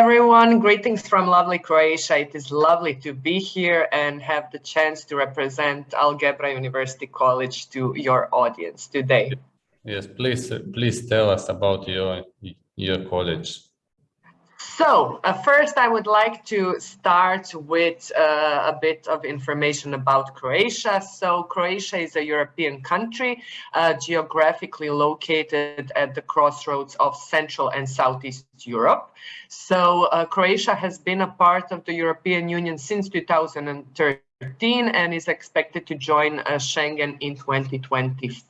everyone. Greetings from lovely Croatia. It is lovely to be here and have the chance to represent Algebra University College to your audience today. Yes, please, please tell us about your your college. So uh, first I would like to start with uh, a bit of information about Croatia. So Croatia is a European country uh, geographically located at the crossroads of Central and Southeast Europe. So uh, Croatia has been a part of the European Union since 2013 and is expected to join uh, Schengen in 2024,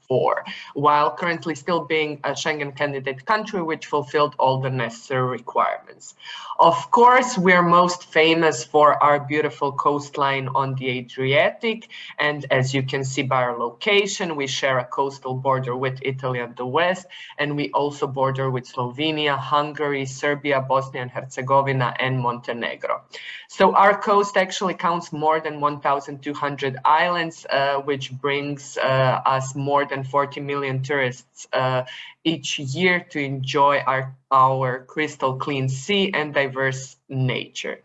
while currently still being a Schengen candidate country which fulfilled all the necessary requirements. Of course, we're most famous for our beautiful coastline on the Adriatic, and as you can see by our location, we share a coastal border with Italy on the west, and we also border with Slovenia, Hungary, Serbia, Bosnia and Herzegovina, and Montenegro. So our coast actually counts more than 1,200 islands, uh, which brings uh, us more than 40 million tourists uh, each year to enjoy our, our crystal clean sea and diverse nature.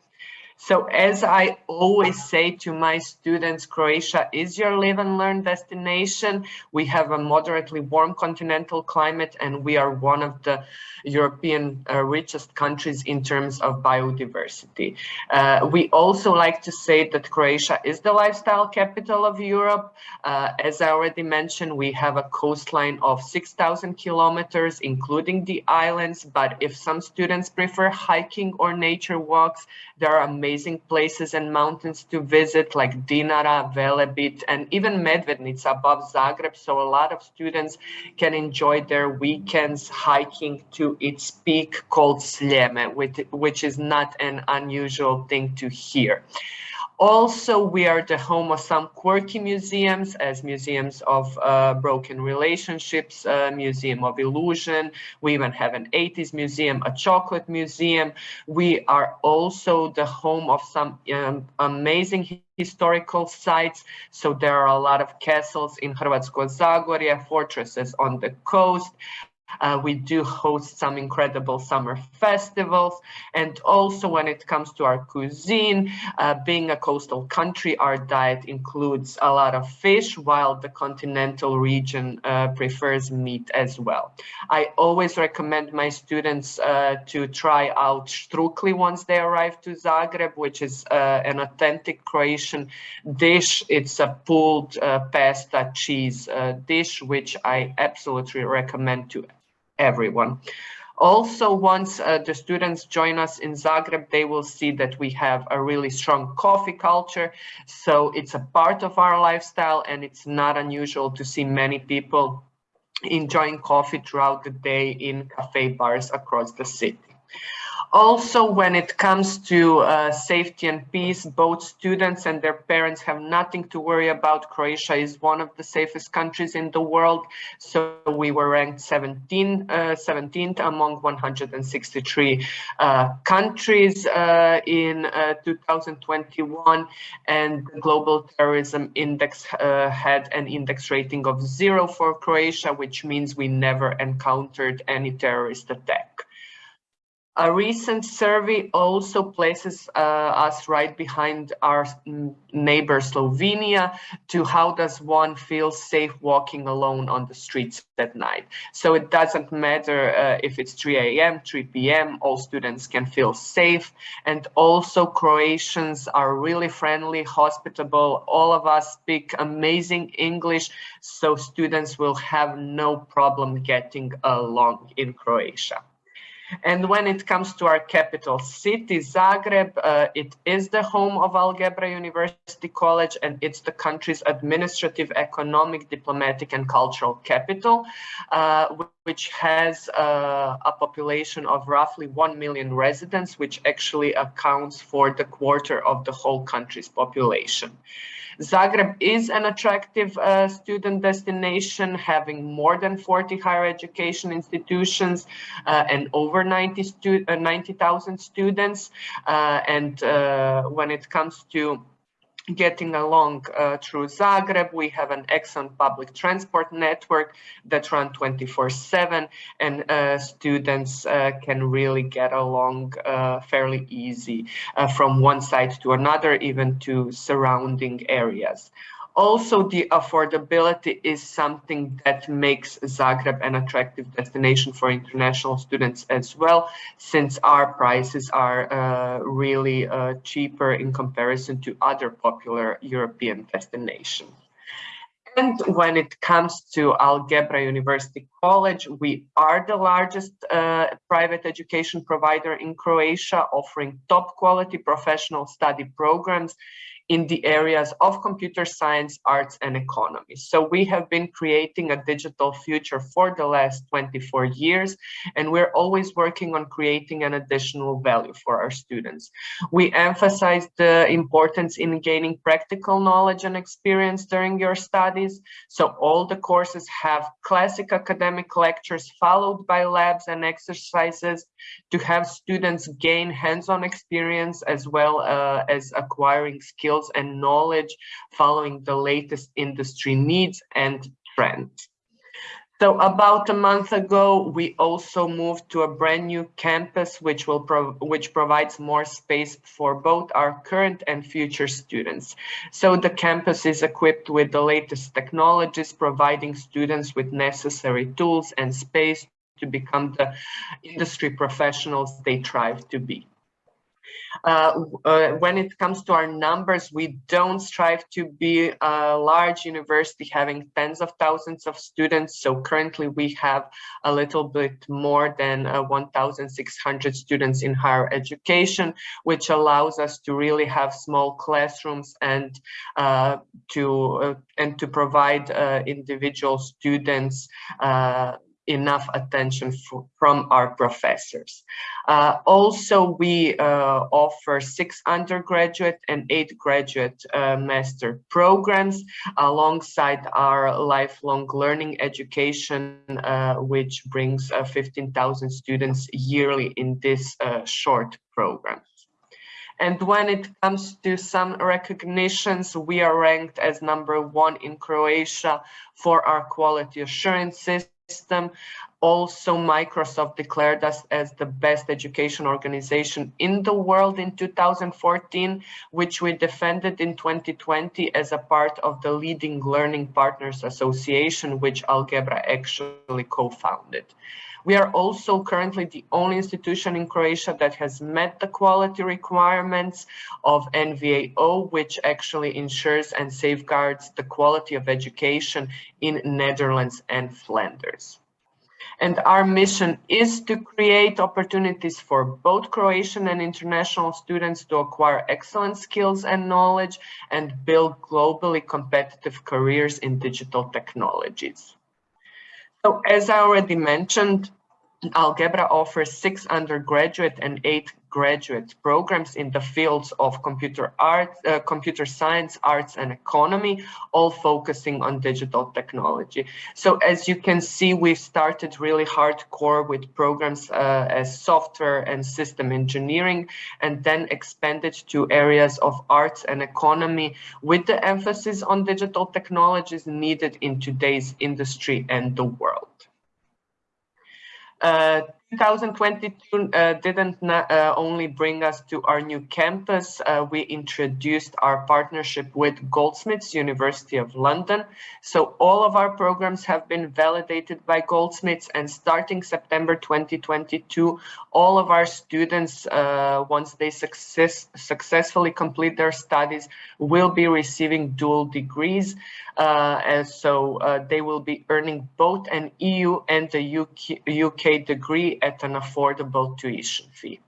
So as I always say to my students, Croatia is your live and learn destination. We have a moderately warm continental climate and we are one of the European uh, richest countries in terms of biodiversity. Uh, we also like to say that Croatia is the lifestyle capital of Europe. Uh, as I already mentioned, we have a coastline of 6,000 kilometers, including the islands. But if some students prefer hiking or nature walks, there are amazing places and mountains to visit like Dinara, Velebit, and even Medvednica above Zagreb. So a lot of students can enjoy their weekends hiking to its peak called Sljeme, which, which is not an unusual thing to hear. Also, we are the home of some quirky museums as museums of uh, broken relationships, uh, museum of illusion. We even have an 80s museum, a chocolate museum. We are also the home of some um, amazing historical sites. So there are a lot of castles in Hrvatsko Zagorje, fortresses on the coast. Uh, we do host some incredible summer festivals. And also when it comes to our cuisine, uh, being a coastal country, our diet includes a lot of fish, while the continental region uh, prefers meat as well. I always recommend my students uh, to try out štrukli once they arrive to Zagreb, which is uh, an authentic Croatian dish. It's a pulled uh, pasta cheese dish, which I absolutely recommend to everyone. Also, once uh, the students join us in Zagreb, they will see that we have a really strong coffee culture. So it's a part of our lifestyle and it's not unusual to see many people enjoying coffee throughout the day in cafe bars across the city. Also, when it comes to uh, safety and peace, both students and their parents have nothing to worry about. Croatia is one of the safest countries in the world. So we were ranked 17, uh, 17th among 163 uh, countries uh, in uh, 2021. And the Global Terrorism Index uh, had an index rating of zero for Croatia, which means we never encountered any terrorist attack. A recent survey also places uh, us right behind our neighbor Slovenia to how does one feel safe walking alone on the streets at night. So it doesn't matter uh, if it's 3 a.m., 3 p.m., all students can feel safe. And also Croatians are really friendly, hospitable. All of us speak amazing English, so students will have no problem getting along in Croatia. And when it comes to our capital city, Zagreb, uh, it is the home of Algebra University College and it's the country's administrative, economic, diplomatic and cultural capital, uh, which has uh, a population of roughly 1 million residents, which actually accounts for the quarter of the whole country's population. Zagreb is an attractive uh, student destination, having more than 40 higher education institutions uh, and over 90,000 stu uh, 90, students. Uh, and uh, when it comes to getting along uh, through Zagreb. We have an excellent public transport network that run 24-7 and uh, students uh, can really get along uh, fairly easy uh, from one side to another, even to surrounding areas. Also, the affordability is something that makes Zagreb an attractive destination for international students as well, since our prices are uh, really uh, cheaper in comparison to other popular European destinations. And when it comes to Algebra University College, we are the largest uh, private education provider in Croatia, offering top quality professional study programs in the areas of computer science, arts, and economy. So we have been creating a digital future for the last 24 years, and we're always working on creating an additional value for our students. We emphasize the importance in gaining practical knowledge and experience during your studies. So all the courses have classic academic lectures followed by labs and exercises to have students gain hands-on experience as well uh, as acquiring skills skills and knowledge following the latest industry needs and trends. So about a month ago, we also moved to a brand new campus, which will pro which provides more space for both our current and future students. So the campus is equipped with the latest technologies, providing students with necessary tools and space to become the industry professionals they strive to be. Uh, uh, when it comes to our numbers, we don't strive to be a large university having tens of thousands of students. So currently we have a little bit more than uh, 1,600 students in higher education, which allows us to really have small classrooms and uh, to uh, and to provide uh, individual students enough attention from our professors. Uh, also, we uh, offer six undergraduate and eight graduate uh, master programs alongside our lifelong learning education, uh, which brings uh, 15,000 students yearly in this uh, short program. And when it comes to some recognitions, we are ranked as number one in Croatia for our quality assurances system. Also, Microsoft declared us as the best education organization in the world in 2014, which we defended in 2020 as a part of the leading Learning Partners Association, which Algebra actually co-founded. We are also currently the only institution in Croatia that has met the quality requirements of NVAO, which actually ensures and safeguards the quality of education in Netherlands and Flanders. And our mission is to create opportunities for both Croatian and international students to acquire excellent skills and knowledge and build globally competitive careers in digital technologies. So as I already mentioned, Algebra offers six undergraduate and eight graduate programs in the fields of computer art, uh, computer science, arts, and economy, all focusing on digital technology. So as you can see, we started really hardcore with programs uh, as software and system engineering, and then expanded to areas of arts and economy with the emphasis on digital technologies needed in today's industry and the world. Uh, 2022 uh, didn't uh, only bring us to our new campus, uh, we introduced our partnership with Goldsmiths University of London. So all of our programs have been validated by Goldsmiths and starting September 2022, all of our students, uh, once they success successfully complete their studies, will be receiving dual degrees. Uh, and so uh, they will be earning both an EU and a UK, UK degree at an affordable tuition fee.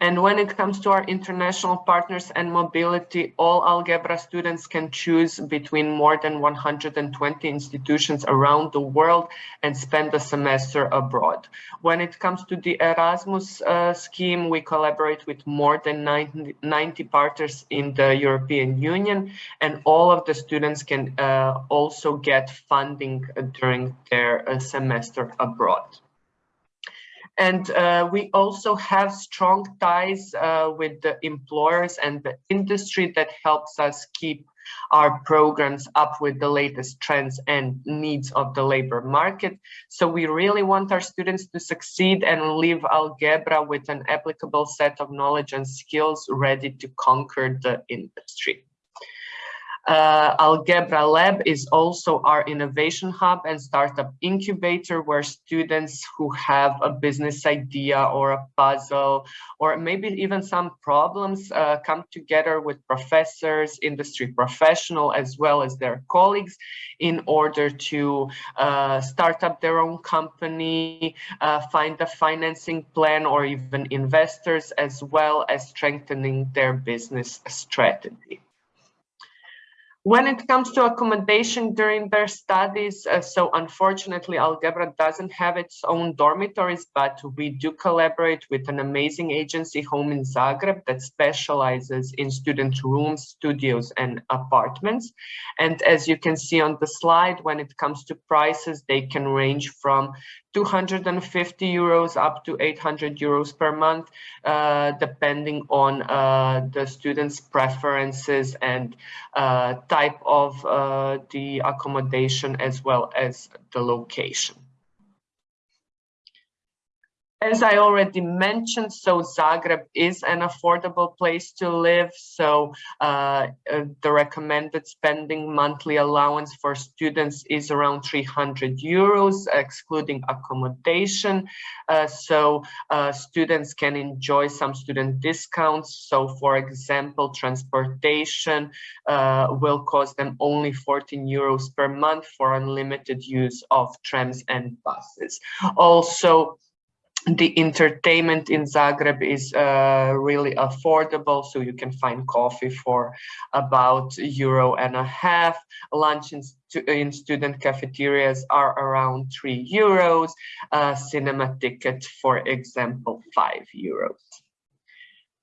And when it comes to our international partners and mobility, all Algebra students can choose between more than 120 institutions around the world and spend a semester abroad. When it comes to the Erasmus uh, scheme, we collaborate with more than 90, 90, partners in the European Union, and all of the students can uh, also get funding during their uh, semester abroad. And uh, we also have strong ties uh, with the employers and the industry that helps us keep our programs up with the latest trends and needs of the labor market. So we really want our students to succeed and leave Algebra with an applicable set of knowledge and skills ready to conquer the industry. Uh, Algebra Lab is also our innovation hub and startup incubator where students who have a business idea or a puzzle or maybe even some problems uh, come together with professors, industry professional, as well as their colleagues in order to uh, start up their own company, uh, find a financing plan or even investors, as well as strengthening their business strategy. When it comes to accommodation during their studies, uh, so unfortunately, Algebra doesn't have its own dormitories, but we do collaborate with an amazing agency home in Zagreb that specializes in student rooms, studios, and apartments. And as you can see on the slide, when it comes to prices, they can range from 250 euros up to 800 euros per month, uh, depending on uh, the student's preferences and uh, type of uh, the accommodation as well as the location. As I already mentioned, so Zagreb is an affordable place to live. So uh, uh, the recommended spending monthly allowance for students is around 300 euros, excluding accommodation. Uh, so uh, students can enjoy some student discounts. So for example, transportation uh, will cost them only 14 euros per month for unlimited use of trams and buses. Also, the entertainment in Zagreb is uh, really affordable, so you can find coffee for about euro and a half. Lunch in, in student cafeterias are around three euros. Uh, cinema ticket, for example, five euros.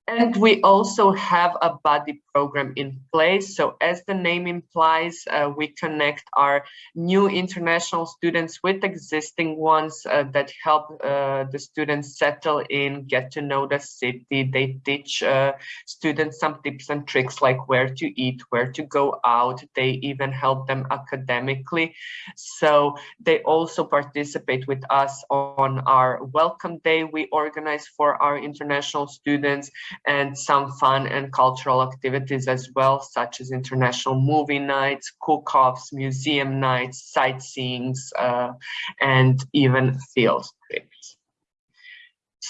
And we also have a buddy program in place. So as the name implies, uh, we connect our new international students with existing ones uh, that help uh, the students settle in, get to know the city. They teach uh, students some tips and tricks like where to eat, where to go out. They even help them academically. So they also participate with us on our welcome day we organize for our international students and some fun and cultural activities as well, such as international movie nights, cook-offs, museum nights, sightseeings, uh, and even field trips.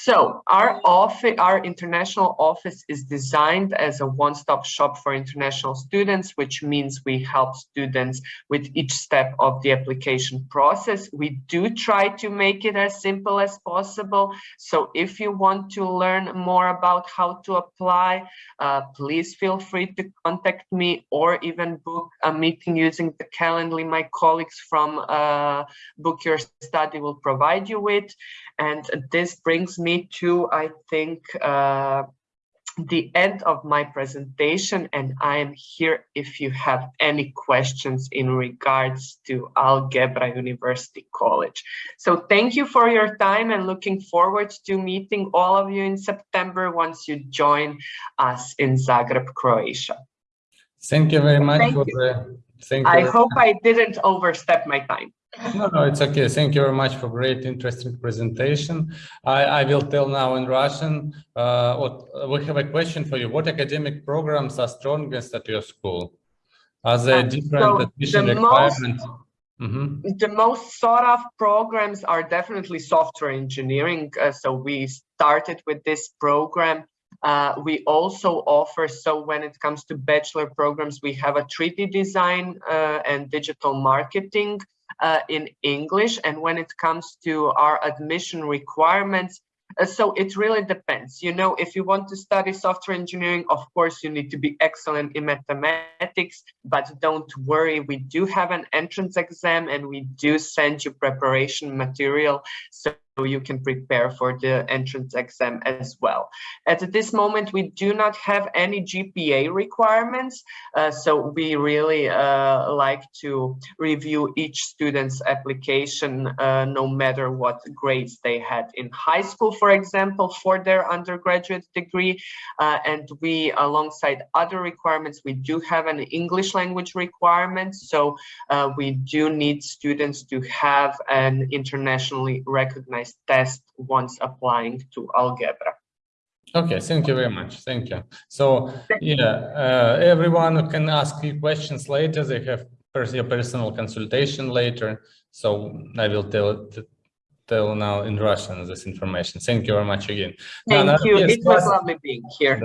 So our office, our international office is designed as a one-stop shop for international students, which means we help students with each step of the application process. We do try to make it as simple as possible. So if you want to learn more about how to apply, uh, please feel free to contact me or even book a meeting using the Calendly my colleagues from uh, Book Your Study will provide you with. And this brings me to, I think, uh, the end of my presentation and I am here if you have any questions in regards to Algebra University College. So thank you for your time and looking forward to meeting all of you in September once you join us in Zagreb, Croatia. Thank you very much. Thank for you. The, thank you. I hope I didn't overstep my time. No, no, it's okay. Thank you very much for great, interesting presentation. I, I will tell now in Russian. Uh, what, we have a question for you. What academic programs are strongest at your school? Are there uh, different so admission the requirements? Most, mm -hmm. The most sought of programs are definitely software engineering. Uh, so we started with this program uh, we also offer, so when it comes to bachelor programs, we have a 3D design uh, and digital marketing uh, in English. And when it comes to our admission requirements, uh, so it really depends. You know, if you want to study software engineering, of course, you need to be excellent in mathematics, but don't worry, we do have an entrance exam and we do send you preparation material. So you can prepare for the entrance exam as well. At this moment, we do not have any GPA requirements, uh, so we really uh, like to review each student's application uh, no matter what grades they had in high school, for example, for their undergraduate degree. Uh, and we, alongside other requirements, we do have an English language requirement. So uh, we do need students to have an internationally recognized test once applying to Algebra. Okay, thank you very much. Thank you. So, yeah, uh, everyone can ask you questions later. They have your personal consultation later. So I will tell tell now in Russian this information. Thank you very much again. Thank you. yes, It was lovely being here.